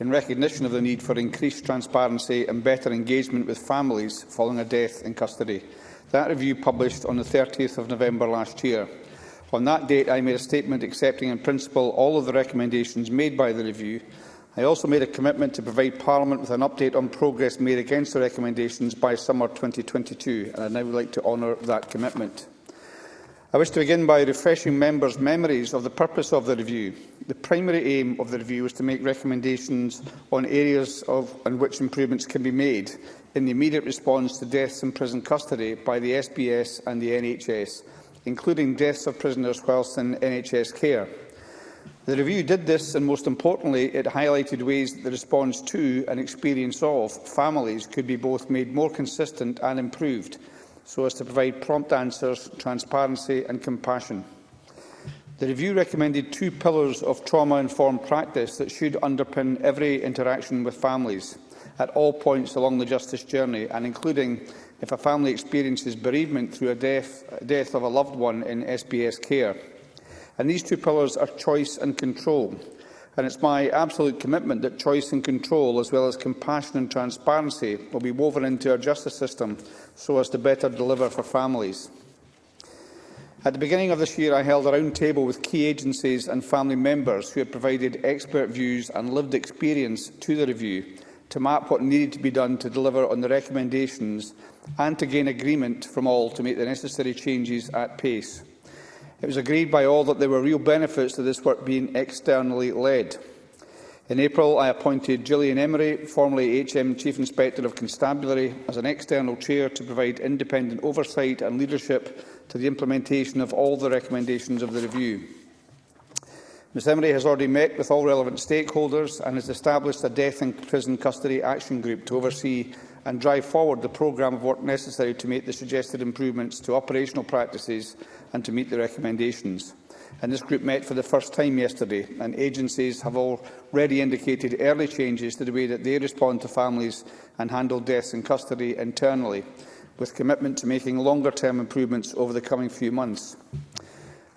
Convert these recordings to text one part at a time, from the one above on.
in recognition of the need for increased transparency and better engagement with families following a death in custody. That review published on the 30th of November last year. On that date, I made a statement accepting in principle all of the recommendations made by the review. I also made a commitment to provide Parliament with an update on progress made against the recommendations by summer 2022, and I now would like to honour that commitment. I wish to begin by refreshing members' memories of the purpose of the review. The primary aim of the review was to make recommendations on areas of, on which improvements can be made in the immediate response to deaths in prison custody by the SBS and the NHS, including deaths of prisoners whilst in NHS care. The review did this, and most importantly, it highlighted ways that the response to and experience of families could be both made more consistent and improved, so as to provide prompt answers, transparency and compassion. The review recommended two pillars of trauma-informed practice that should underpin every interaction with families – at all points along the justice journey, and including if a family experiences bereavement through a death, death of a loved one in SBS care. And these two pillars are choice and control. And it's my absolute commitment that choice and control, as well as compassion and transparency, will be woven into our justice system so as to better deliver for families. At the beginning of this year, I held a round table with key agencies and family members who had provided expert views and lived experience to the review, to map what needed to be done to deliver on the recommendations and to gain agreement from all to make the necessary changes at pace. It was agreed by all that there were real benefits to this work being externally led. In April, I appointed Gillian Emery, formerly HM Chief Inspector of Constabulary, as an external chair to provide independent oversight and leadership to the implementation of all the recommendations of the review. Ms Emery has already met with all relevant stakeholders and has established a Death and Prison Custody Action Group to oversee and drive forward the programme of work necessary to make the suggested improvements to operational practices and to meet the recommendations. And this group met for the first time yesterday, and agencies have already indicated early changes to the way that they respond to families and handle deaths in custody internally, with commitment to making longer-term improvements over the coming few months.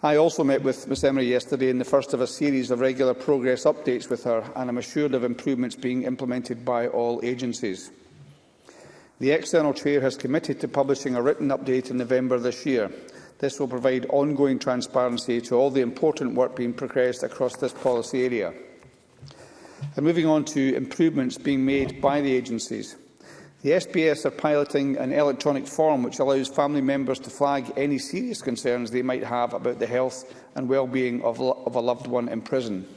I also met with Ms Emery yesterday in the first of a series of regular progress updates with her, and I'm assured of improvements being implemented by all agencies. The external chair has committed to publishing a written update in November this year. This will provide ongoing transparency to all the important work being progressed across this policy area. And moving on to improvements being made by the agencies. The SPS are piloting an electronic form which allows family members to flag any serious concerns they might have about the health and well-being of, of a loved one in prison.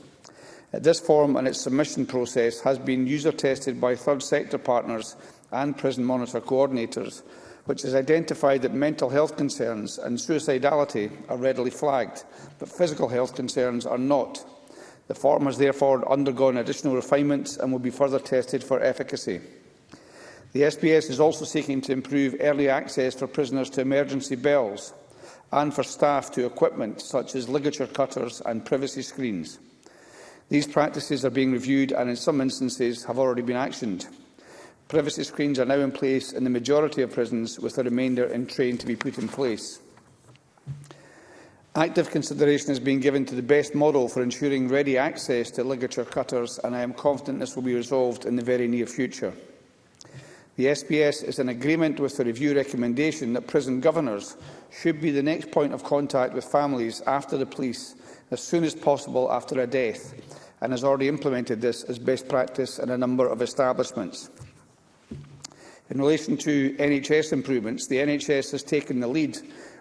Uh, this form and its submission process has been user-tested by third sector partners and prison monitor coordinators, which has identified that mental health concerns and suicidality are readily flagged, but physical health concerns are not. The form has therefore undergone additional refinements and will be further tested for efficacy. The SPS is also seeking to improve early access for prisoners to emergency bells and for staff to equipment such as ligature cutters and privacy screens. These practices are being reviewed and in some instances have already been actioned. Privacy screens are now in place in the majority of prisons, with the remainder in train to be put in place. Active consideration is being given to the best model for ensuring ready access to ligature cutters, and I am confident this will be resolved in the very near future. The SBS is in agreement with the review recommendation that prison governors should be the next point of contact with families after the police as soon as possible after a death and has already implemented this as best practice in a number of establishments. In relation to NHS improvements, the NHS has taken the lead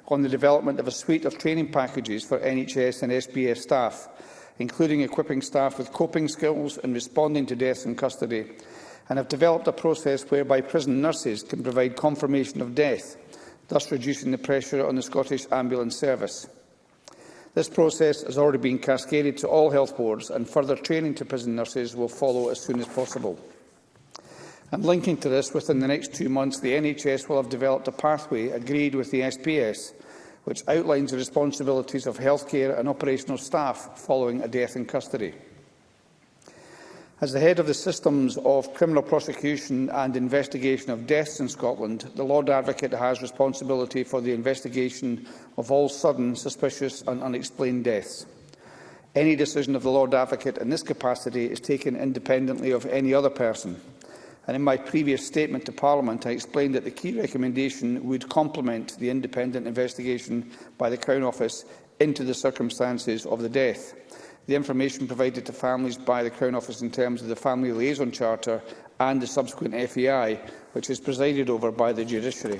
on the development of a suite of training packages for NHS and SPS staff, including equipping staff with coping skills and responding to death in custody and have developed a process whereby prison nurses can provide confirmation of death, thus reducing the pressure on the Scottish Ambulance Service. This process has already been cascaded to all health boards and further training to prison nurses will follow as soon as possible. And linking to this, within the next two months, the NHS will have developed a pathway agreed with the SPS, which outlines the responsibilities of healthcare and operational staff following a death in custody. As the head of the systems of criminal prosecution and investigation of deaths in Scotland, the Lord Advocate has responsibility for the investigation of all sudden, suspicious and unexplained deaths. Any decision of the Lord Advocate in this capacity is taken independently of any other person. And in my previous statement to Parliament, I explained that the key recommendation would complement the independent investigation by the Crown Office into the circumstances of the death the information provided to families by the Crown Office in terms of the Family Liaison Charter and the subsequent FEI, which is presided over by the judiciary.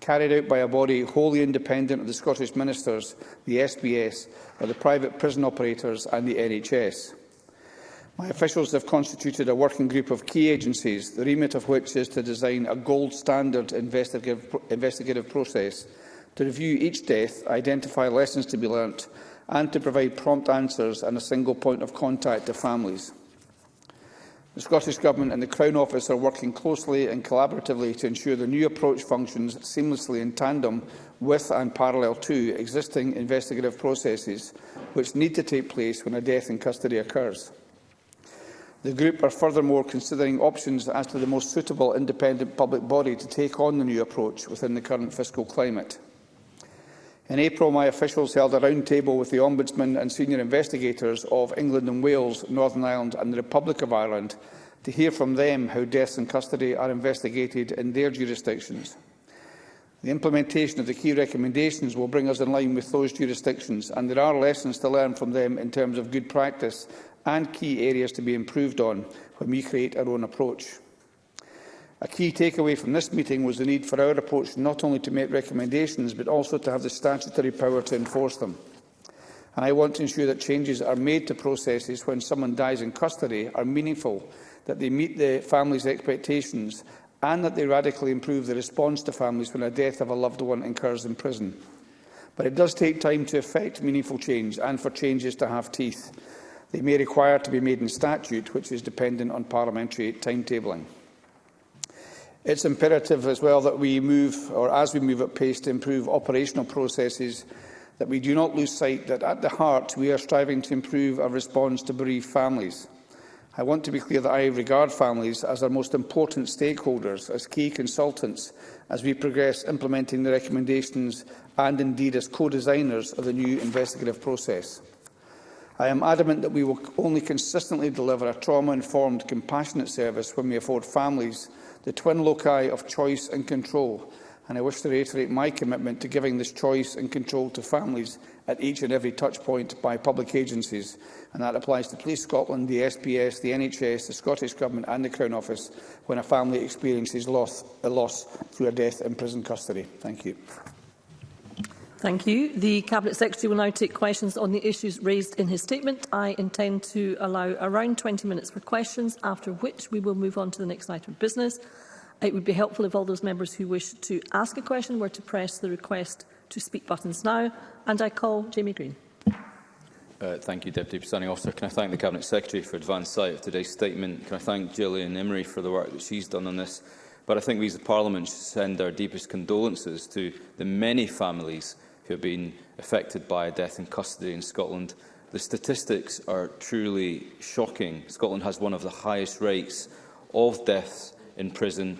carried out by a body wholly independent of the Scottish Ministers, the SBS, or the private prison operators and the NHS. My officials have constituted a working group of key agencies, the remit of which is to design a gold standard investigative, investigative process to review each death, identify lessons to be learnt and to provide prompt answers and a single point of contact to families. The Scottish Government and the Crown Office are working closely and collaboratively to ensure the new approach functions seamlessly in tandem with and parallel to existing investigative processes which need to take place when a death in custody occurs. The group are furthermore considering options as to the most suitable independent public body to take on the new approach within the current fiscal climate. In April, my officials held a round table with the Ombudsman and senior investigators of England and Wales, Northern Ireland and the Republic of Ireland to hear from them how deaths in custody are investigated in their jurisdictions. The implementation of the key recommendations will bring us in line with those jurisdictions, and there are lessons to learn from them in terms of good practice and key areas to be improved on when we create our own approach. A key takeaway from this meeting was the need for our approach not only to make recommendations but also to have the statutory power to enforce them. And I want to ensure that changes are made to processes when someone dies in custody are meaningful, that they meet the family's expectations and that they radically improve the response to families when a death of a loved one occurs in prison. But it does take time to effect meaningful change and for changes to have teeth. They may require to be made in statute, which is dependent on parliamentary timetabling. It's imperative as well that we move, or as we move at pace, to improve operational processes, that we do not lose sight that at the heart we are striving to improve our response to bereaved families. I want to be clear that I regard families as our most important stakeholders, as key consultants, as we progress implementing the recommendations and indeed as co-designers of the new investigative process. I am adamant that we will only consistently deliver a trauma-informed, compassionate service when we afford families the twin loci of choice and control, and I wish to reiterate my commitment to giving this choice and control to families at each and every touchpoint by public agencies, and that applies to Police Scotland, the SPS, the NHS, the Scottish Government and the Crown Office when a family experiences loss, a loss through a death in prison custody. Thank you. Thank you. The Cabinet Secretary will now take questions on the issues raised in his statement. I intend to allow around 20 minutes for questions, after which we will move on to the next item of business. It would be helpful if all those members who wish to ask a question were to press the request to speak buttons now. And I call Jamie Green. Uh, thank you, Deputy Presiding Officer. Can I thank the Cabinet Secretary for advance sight of today's statement? Can I thank Gillian Emery for the work that she's done on this? But I think we as a Parliament should send our deepest condolences to the many families who have been affected by a death in custody in Scotland. The statistics are truly shocking. Scotland has one of the highest rates of deaths in prison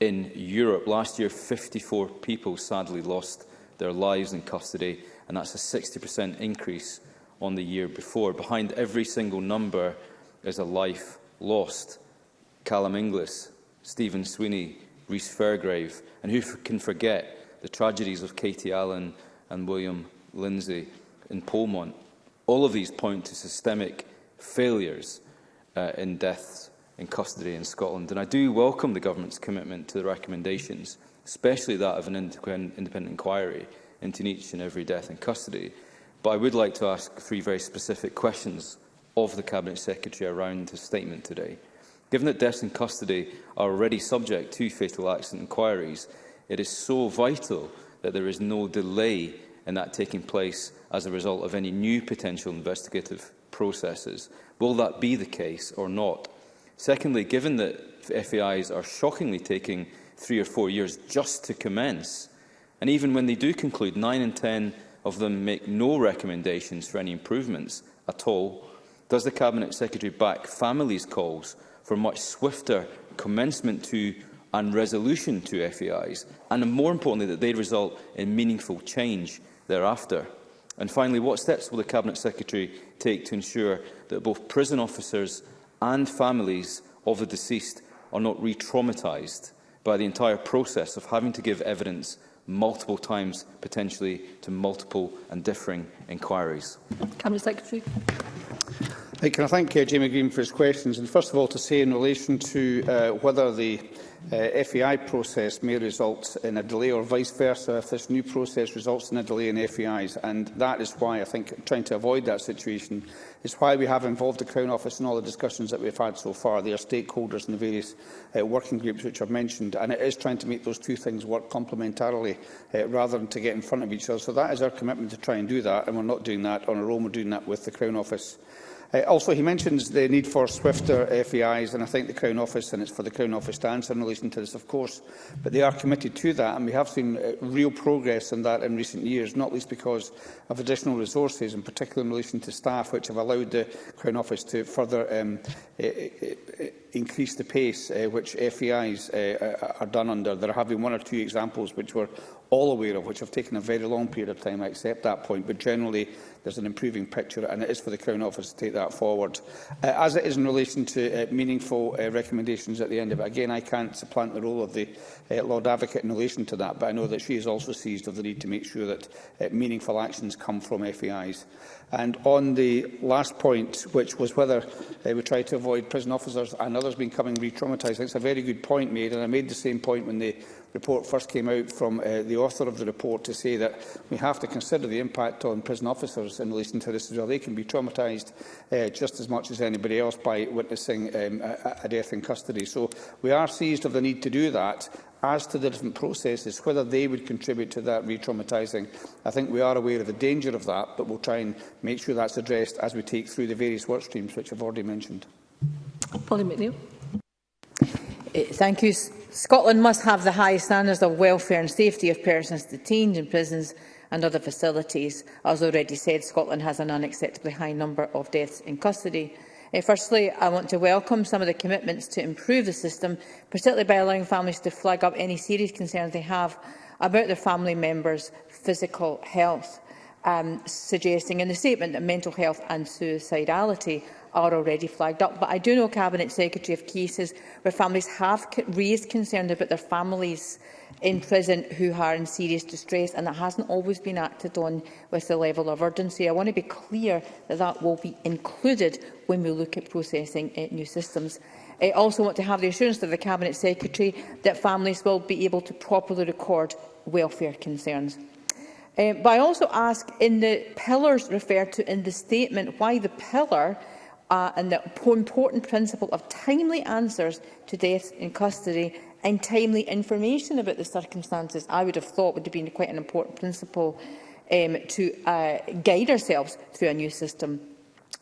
in Europe. Last year, 54 people sadly lost their lives in custody, and that's a 60% increase on the year before. Behind every single number is a life lost. Callum Inglis, Stephen Sweeney, Rhys Fairgrave, and who can forget the tragedies of Katie Allen and William Lindsay in Polmont. All of these point to systemic failures uh, in deaths in custody in Scotland. And I do welcome the government's commitment to the recommendations, especially that of an independent inquiry into each and every death in custody. But I would like to ask three very specific questions of the Cabinet Secretary around his statement today. Given that deaths in custody are already subject to fatal accident inquiries, it is so vital that there is no delay in that taking place as a result of any new potential investigative processes. Will that be the case or not? Secondly, given that FAIs are shockingly taking three or four years just to commence, and even when they do conclude, nine in ten of them make no recommendations for any improvements at all, does the Cabinet Secretary back families' calls for much swifter commencement to and resolution to FAIs, and more importantly, that they result in meaningful change thereafter? And finally, what steps will the Cabinet Secretary take to ensure that both prison officers and families of the deceased are not re-traumatised by the entire process of having to give evidence multiple times, potentially, to multiple and differing inquiries? Cabinet Secretary. Hey, can I thank uh, Jamie Green for his questions? And first of all, to say in relation to uh, whether the uh, FEI process may result in a delay or vice versa if this new process results in a delay in FEIs. And that is why I think trying to avoid that situation is why we have involved the Crown Office in all the discussions that we've had so far. They are stakeholders in the various uh, working groups which I've mentioned. And it is trying to make those two things work complementarily uh, rather than to get in front of each other. So that is our commitment to try and do that. And we're not doing that on our own. We're doing that with the Crown Office Uh, also, he mentions the need for swifter FEIs, and I think the Crown Office, and it's for the Crown Office to answer in relation to this, of course, but they are committed to that, and we have seen uh, real progress in that in recent years, not least because of additional resources, in particular in relation to staff, which have allowed the Crown Office to further um, uh, uh, uh increase the pace uh, which FEIs uh, eh, are done under. There have been one or two examples which we're all aware of, which have taken a very long period of time. I accept that point, but generally there's an improving picture, and it is for the Crown Office to take that forward. Uh, as it is in relation to uh, meaningful uh, recommendations at the end of it, again, I can't supplant the role of the uh, Lord Advocate in relation to that, but I know that she is also seized of the need to make sure that uh, meaningful actions come from FEIs. And on the last point, which was whether uh, we try to avoid prison officers and others been coming re-traumatised. it's a very good point made, and I made the same point when the report first came out from uh, the author of the report to say that we have to consider the impact on prison officers in relation to this as well. They can be traumatised uh, just as much as anybody else by witnessing um, a, a death in custody. So we are seized of the need to do that, as to the different processes, whether they would contribute to that re-traumatising. I think we are aware of the danger of that, but we'll try and make sure that's addressed as we take through the various work streams which I've already mentioned. Polly McNeill. Eh, thank you. Scotland must have the highest standards of welfare and safety of persons detained in prisons and other facilities. As already said, Scotland has an unacceptably high number of deaths in custody. Uh, firstly, I want to welcome some of the commitments to improve the system, particularly by allowing families to flag up any serious concerns they have about their family members' physical health, um, suggesting in the statement that mental health and suicidality are already flagged up. But I do know Cabinet Secretary of cases where families have raised concerns about their families in prison who are in serious distress, and that hasn't always been acted on with the level of urgency. I want to be clear that that will be included when we look at processing uh, new systems. I also want to have the assurance of the Cabinet Secretary that families will be able to properly record welfare concerns. Uh, but I also ask in the pillars referred to in the statement why the pillar uh, and the important principle of timely answers to deaths in custody and timely information about the circumstances, I would have thought would have been quite an important principle um, to uh, guide ourselves through a new system.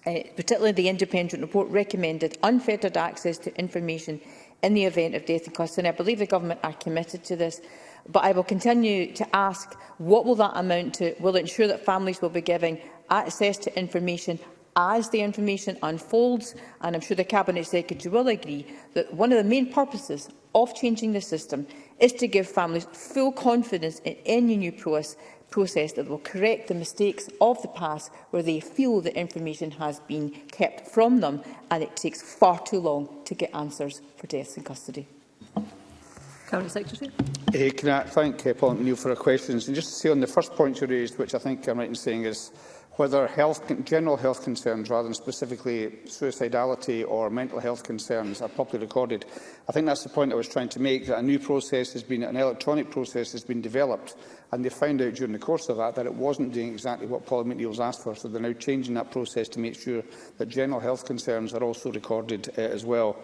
Uh, particularly the independent report recommended unfettered access to information in the event of death in custody. I believe the government are committed to this, but I will continue to ask what will that amount to? Will it ensure that families will be giving access to information as the information unfolds, and I'm sure the Cabinet Secretary will agree, that one of the main purposes of changing the system is to give families full confidence in any new process, process that will correct the mistakes of the past where they feel that information has been kept from them and it takes far too long to get answers for deaths in custody. Cabinet Secretary. Uh, can I thank uh, Paul McNeill for her questions? And just to say on the first point you raised, which I think I'm right in saying is whether health, general health concerns rather than specifically suicidality or mental health concerns are properly recorded. I think that's the point I was trying to make, that a new process has been, an electronic process has been developed, and they found out during the course of that that it wasn't doing exactly what Paul McNeill's asked for, so they're now changing that process to make sure that general health concerns are also recorded uh, as well.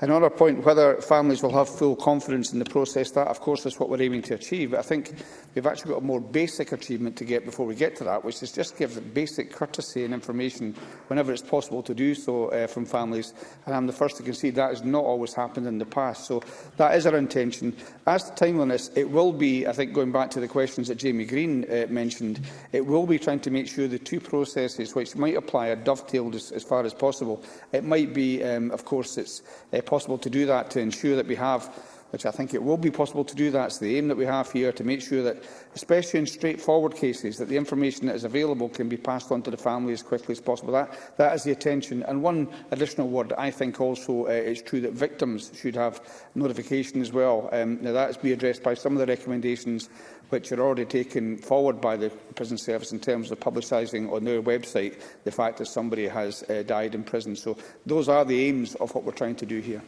And on our point, whether families will have full confidence in the process, that of course is what we're aiming to achieve. But I think we've actually got a more basic achievement to get before we get to that, which is just give basic courtesy and information whenever it's possible to do so uh, from families. And I'm the first to concede that has not always happened in the past. So that is our intention. As to timeliness, it will be, I think, going back to the questions that Jamie Green uh, mentioned, it will be trying to make sure the two processes which might apply are dovetailed as, as far as possible. It might be, um, of course, it's uh, possible to do that to ensure that we have which I think it will be possible to do. That's the aim that we have here, to make sure that, especially in straightforward cases, that the information that is available can be passed on to the family as quickly as possible. That, that is the attention. And one additional word, I think also uh, it's true that victims should have notification as well. Um, now, that has been addressed by some of the recommendations which are already taken forward by the prison service in terms of publicising on their website the fact that somebody has uh, died in prison. So those are the aims of what we're trying to do here.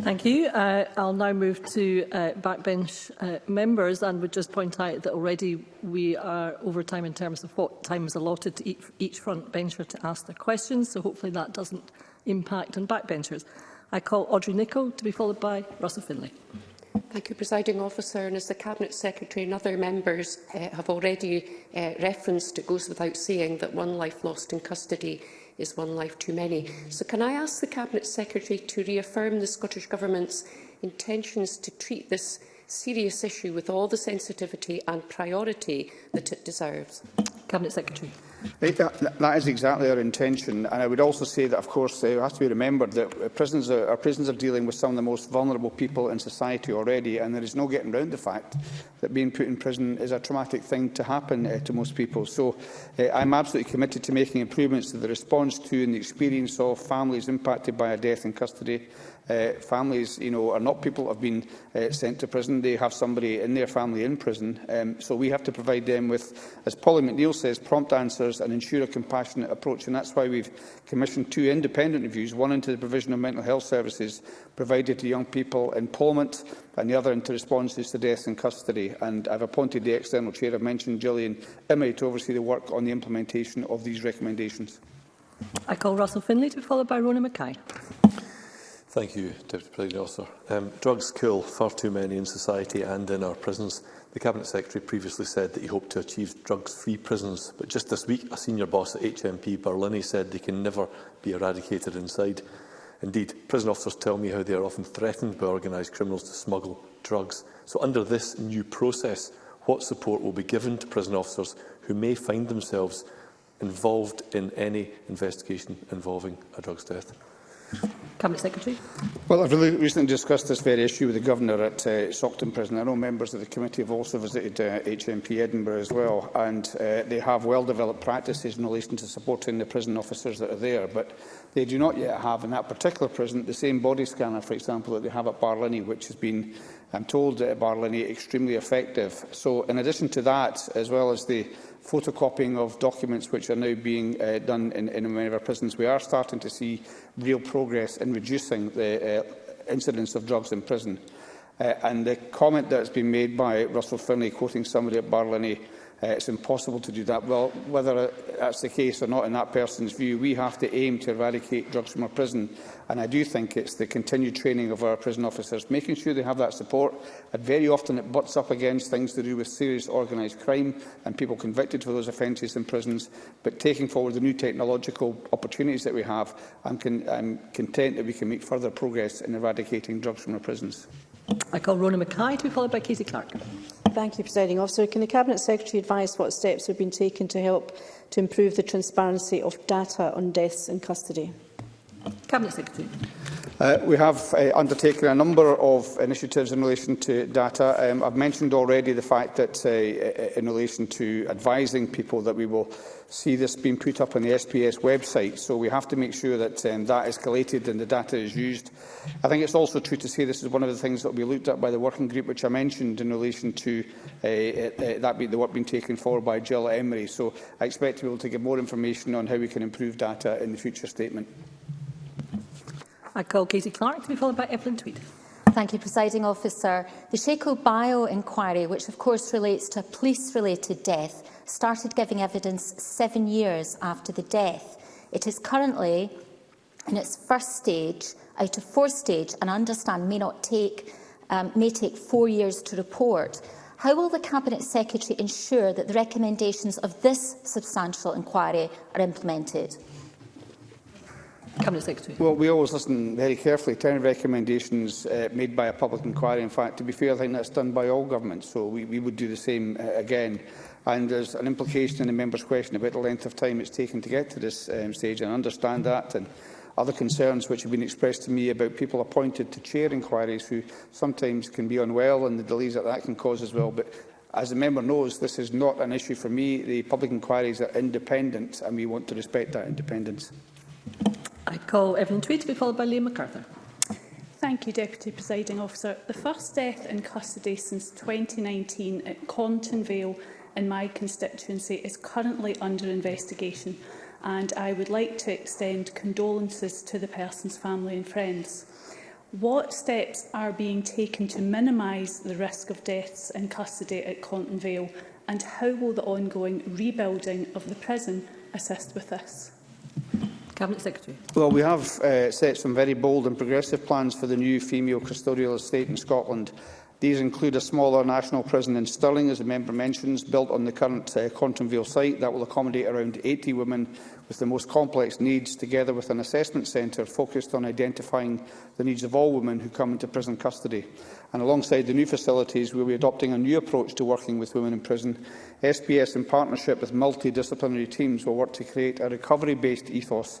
Thank you. Uh, I'll now move to uh, backbench uh, members and would just point out that already we are over time in terms of what time is allotted to each, each front bencher to ask their questions, so hopefully that doesn't impact on backbenchers. I call Audrey Nicholl to be followed by Russell Finlay. Thank you, Presiding Officer. And as the Cabinet Secretary and other members uh, have already uh, referenced, it goes without saying that one life lost in custody is one life too many. So can I ask the Cabinet Secretary to reaffirm the Scottish Government's intentions to treat this serious issue with all the sensitivity and priority that it deserves? Cabinet Secretary. Uh, that, that is exactly our intention, and I would also say that, of course, uh, it has to be remembered that uh, prisons are, our prisons are dealing with some of the most vulnerable people in society already, and there is no getting around the fact that being put in prison is a traumatic thing to happen uh, to most people. So uh, I'm absolutely committed to making improvements to the response to and the experience of families impacted by a death in custody, uh, families, you know, are not people that have been uh, sent to prison. They have somebody in their family in prison. Um, so we have to provide them with, as Polly McNeill says, prompt answers and ensure a compassionate approach. And that's why we've commissioned two independent reviews, one into the provision of mental health services provided to young people in Parliament and the other into responses to death in custody. And I've appointed the external chair I've mentioned, Gillian Imrie, to oversee the work on the implementation of these recommendations. I call Russell Finlay to be followed by Rona Mackay. Thank you, Deputy President Officer. Um, drugs kill far too many in society and in our prisons. The Cabinet Secretary previously said that he hoped to achieve drugs-free prisons, but just this week a senior boss at HMP Berlini said they can never be eradicated inside. Indeed, prison officers tell me how they are often threatened by organised criminals to smuggle drugs. So under this new process, what support will be given to prison officers who may find themselves involved in any investigation involving a drugs death? Secretary. Well, I've really recently discussed this very issue with the Governor at uh, Sockton Prison. I know members of the committee have also visited uh, HMP Edinburgh as well, and uh, they have well-developed practices in relation to supporting the prison officers that are there, but they do not yet have in that particular prison the same body scanner, for example, that they have at Barlinney, which has been, I'm told, at uh, Barlinney, extremely effective. So in addition to that, as well as the photocopying of documents which are now being uh, done in, in many of our prisons. We are starting to see real progress in reducing the uh, incidence of drugs in prison. Uh, and the comment that's been made by Russell Finlay, quoting somebody at Barlinny, Uh, it's impossible to do that. Well, whether uh, that's the case or not in that person's view, we have to aim to eradicate drugs from our prison. And I do think it's the continued training of our prison officers, making sure they have that support. And very often it butts up against things to do with serious organised crime and people convicted for those offences in prisons. But taking forward the new technological opportunities that we have, I'm, con I'm content that we can make further progress in eradicating drugs from our prisons. I call Rona Mackay to be followed by Casey Clark. Thank you, Presiding Officer. Can the Cabinet Secretary advise what steps have been taken to help to improve the transparency of data on deaths in custody? Cabinet Secretary. Uh, we have uh, undertaken a number of initiatives in relation to data. Um, I've mentioned already the fact that uh, uh in relation to advising people that we will see this being put up on the SPS website. So we have to make sure that um, that is collated and the data is used. I think it's also true to say this is one of the things that will be looked at by the working group which I mentioned in relation to uh, uh, uh that be the work being taken forward by Jill Emery. So I expect to be able to give more information on how we can improve data in the future statement. I call Katie Clark to be followed by Evelyn Tweed. Thank you, Presiding Officer. The Shaco Bio inquiry, which of course relates to a police-related death, started giving evidence seven years after the death. It is currently in its first stage out of four stage and I understand may not take um, may take four years to report. How will the Cabinet Secretary ensure that the recommendations of this substantial inquiry are implemented? Cabinet Secretary. Well, we always listen very carefully to any recommendations uh, made by a public inquiry. In fact, to be fair, I think that's done by all governments, so we, we would do the same uh, again. And there's an implication in the member's question about the length of time it's taken to get to this um, stage, and I understand that. And other concerns which have been expressed to me about people appointed to chair inquiries who sometimes can be unwell and the delays that that can cause as well. But as the member knows, this is not an issue for me. The public inquiries are independent and we want to respect that independence. I call Evelyn Tweed to be followed by Liam MacArthur. Thank you, Deputy Presiding Officer. The first death in custody since 2019 at Compton Vale in my constituency is currently under investigation and I would like to extend condolences to the person's family and friends. What steps are being taken to minimise the risk of deaths in custody at Compton Vale and how will the ongoing rebuilding of the prison assist with this? Cabinet Secretary. Well, we have uh, set some very bold and progressive plans for the new female custodial estate in Scotland. These include a smaller national prison in Stirling, as the member mentions, built on the current uh, Contonville site that will accommodate around 80 women with the most complex needs, together with an assessment centre focused on identifying the needs of all women who come into prison custody. And alongside the new facilities, we will be adopting a new approach to working with women in prison. SBS, in partnership with multidisciplinary teams, will work to create a recovery-based ethos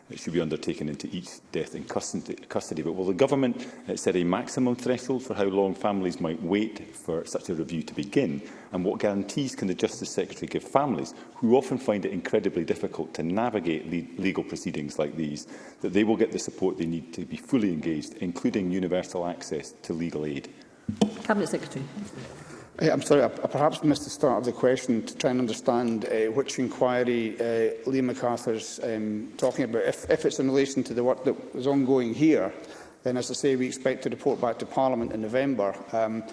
should be undertaken into each death in custody. But will the Government uh, set a maximum threshold for how long families might wait for such a review to begin? And what guarantees can the Justice Secretary give families, who often find it incredibly difficult to navigate le legal proceedings like these, that they will get the support they need to be fully engaged, including universal access to legal aid? Cabinet Secretary. Yeah, I'm sorry, I, I perhaps missed the start of the question to try and understand uh, which inquiry uh, Liam MacArthur's um, talking about. If, if it's in relation to the work that was ongoing here, then, as I say, we expect to report back to Parliament in November. Um,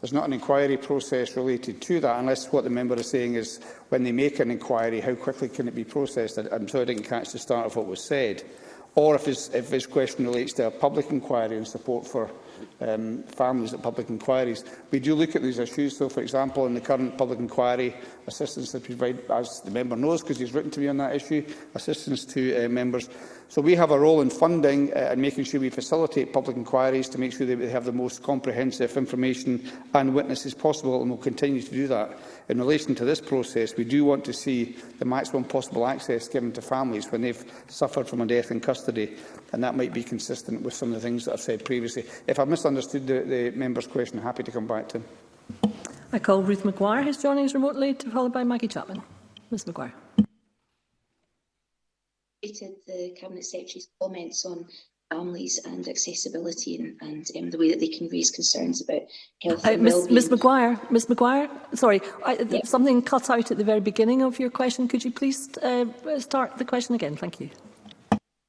there's not an inquiry process related to that, unless what the member is saying is when they make an inquiry, how quickly can it be processed? I, I'm sorry I didn't catch the start of what was said or if his, if his question relates to a public inquiry and support for um, families at public inquiries. We do look at these issues. So, for example, in the current public inquiry, assistance that we provide, as the member knows, because he's written to me on that issue, assistance to uh, members. So we have a role in funding uh, and making sure we facilitate public inquiries to make sure that they have the most comprehensive information and witnesses possible, and we'll continue to do that in relation to this process, we do want to see the maximum possible access given to families when they've suffered from a death in custody, and that might be consistent with some of the things that I've said previously. If I've misunderstood the, the member's question, I'm happy to come back to him. I call Ruth McGuire, who's joining us remotely, followed by Maggie Chapman. Ms McGuire. The Cabinet Secretary's comments on families and accessibility and, and um, the way that they can raise concerns about health uh, and Ms, Ms Maguire, Ms Maguire, sorry, I, yeah. something cut out at the very beginning of your question. Could you please uh, start the question again? Thank you.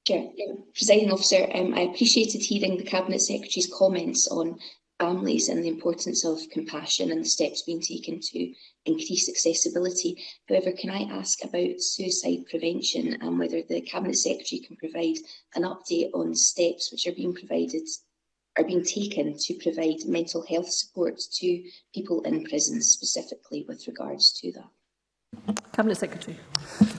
Sure. Um, Presiding officer, um, I appreciated hearing the Cabinet Secretary's comments on families and the importance of compassion and the steps being taken to increase accessibility. However, can I ask about suicide prevention and whether the Cabinet Secretary can provide an update on steps which are being provided are being taken to provide mental health support to people in prison specifically with regards to that? Cabinet Secretary.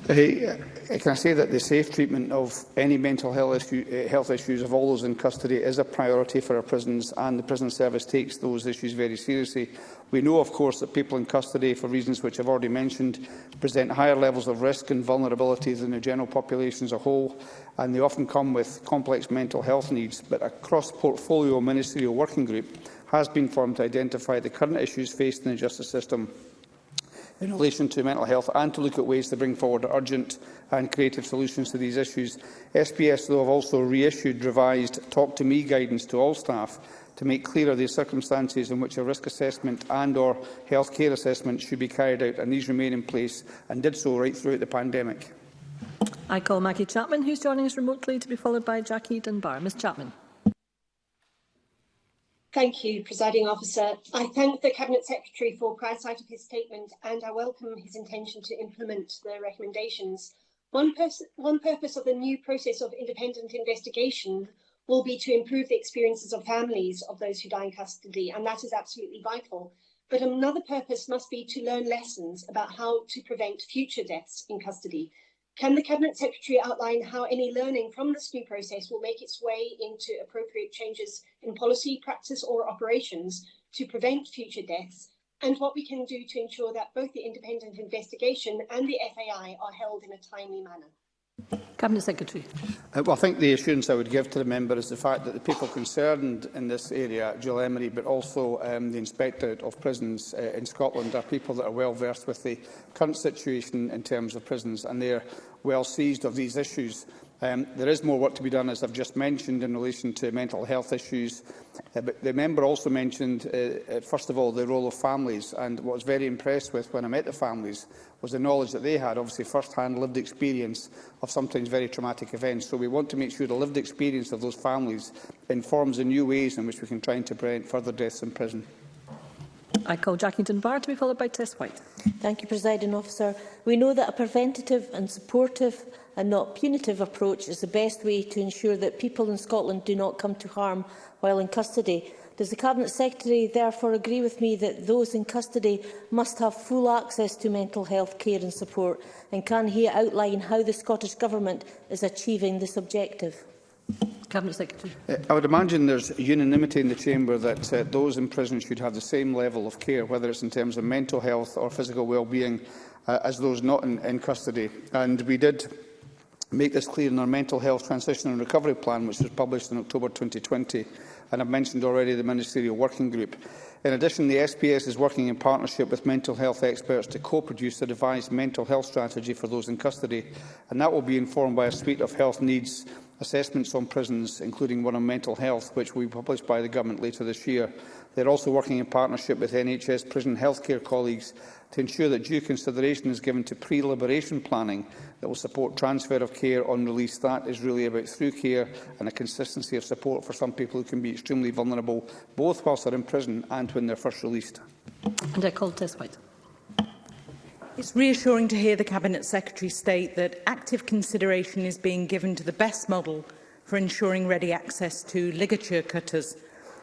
Hey, uh, can I say that the safe treatment of any mental health, issue, uh, health issues of all those in custody is a priority for our prisons and the prison service takes those issues very seriously. We know, of course, that people in custody, for reasons which I've already mentioned, present higher levels of risk and vulnerability than the general population as a whole, and they often come with complex mental health needs. But a cross-portfolio ministerial working group has been formed to identify the current issues faced in the justice system in relation to mental health and to look at ways to bring forward urgent and creative solutions to these issues. SPS, though, have also reissued revised Talk to Me guidance to all staff to make clearer the circumstances in which a risk assessment and or health care assessment should be carried out, and these remain in place and did so right throughout the pandemic. I call Maggie Chapman, who is joining us remotely, to be followed by Jackie Dunbar. Ms Chapman. Thank you, Presiding Officer. I thank the Cabinet Secretary for prior sight of his statement and I welcome his intention to implement the recommendations. One, one purpose of the new process of independent investigation will be to improve the experiences of families of those who die in custody, and that is absolutely vital. But another purpose must be to learn lessons about how to prevent future deaths in custody. Can the Cabinet Secretary outline how any learning from the new process will make its way into appropriate changes in policy, practice or operations to prevent future deaths and what we can do to ensure that both the independent investigation and the FAI are held in a timely manner? Cabinet Secretary. Uh, well, I think the assurance I would give to the member is the fact that the people concerned in this area, Jill Emery, but also um, the Inspectorate of Prisons uh, in Scotland, are people that are well versed with the current situation in terms of prisons, and they are well seized of these issues. Um, there is more work to be done, as I've just mentioned, in relation to mental health issues. Uh, but the member also mentioned, uh, uh, first of all, the role of families. And what I was very impressed with when I met the families was the knowledge that they had, obviously, first-hand lived experience of sometimes very traumatic events. So we want to make sure the lived experience of those families informs the new ways in which we can try and prevent further deaths in prison. I call Jackington Barr to be followed by Tess White. Thank you, Presiding Officer. We know that a preventative and supportive and not punitive approach is the best way to ensure that people in Scotland do not come to harm while in custody. Does the Cabinet Secretary therefore agree with me that those in custody must have full access to mental health care and support? And can he outline how the Scottish Government is achieving this objective? Cabinet Secretary. Uh, I would imagine there's unanimity in the Chamber that uh, those in prison should have the same level of care, whether it's in terms of mental health or physical well-being, uh, as those not in, in custody. And we did make this clear in our Mental Health Transition and Recovery Plan, which was published in October 2020, and I've mentioned already the Ministerial Working Group. In addition, the SPS is working in partnership with mental health experts to co-produce a devised mental health strategy for those in custody, and that will be informed by a suite of health needs assessments on prisons, including one on mental health, which will be published by the Government later this year. They are also working in partnership with NHS prison healthcare colleagues to ensure that due consideration is given to pre-liberation planning that will support transfer of care on release. That is really about through care and a consistency of support for some people who can be extremely vulnerable, both whilst they're in prison and when they're first released. And I call this white. It's reassuring to hear the Cabinet Secretary state that active consideration is being given to the best model for ensuring ready access to ligature cutters,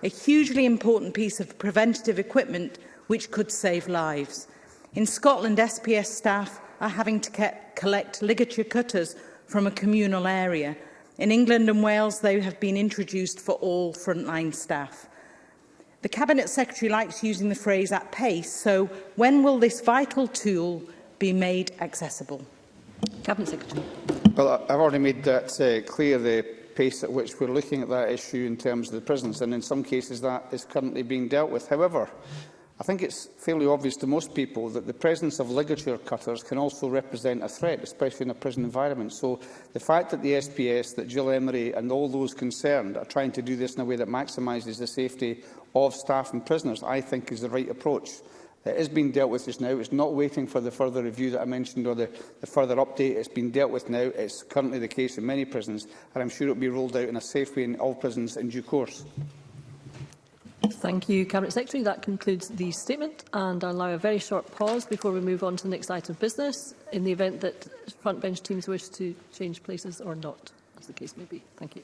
a hugely important piece of preventative equipment which could save lives. In Scotland, SPS staff are having to collect ligature cutters from a communal area. In England and Wales, they have been introduced for all frontline staff. The Cabinet Secretary likes using the phrase at pace, so when will this vital tool be made accessible? Cabinet Secretary. Well, I've already made that uh, clear, the pace at which we're looking at that issue in terms of the prisons, and in some cases that is currently being dealt with. However, I think it's fairly obvious to most people that the presence of ligature cutters can also represent a threat, especially in a prison environment. So the fact that the SPS, that Jill Emery and all those concerned are trying to do this in a way that maximises the safety of staff and prisoners, I think is the right approach. It has been dealt with just now. It's not waiting for the further review that I mentioned or the, the further update. It's been dealt with now. It's currently the case in many prisons, and I'm sure it will be rolled out in a safe way in all prisons in due course. Thank you, Cabinet Secretary. That concludes the statement, and I'll allow a very short pause before we move on to the next item of business, in the event that front bench teams wish to change places or not, as the case may be. Thank you.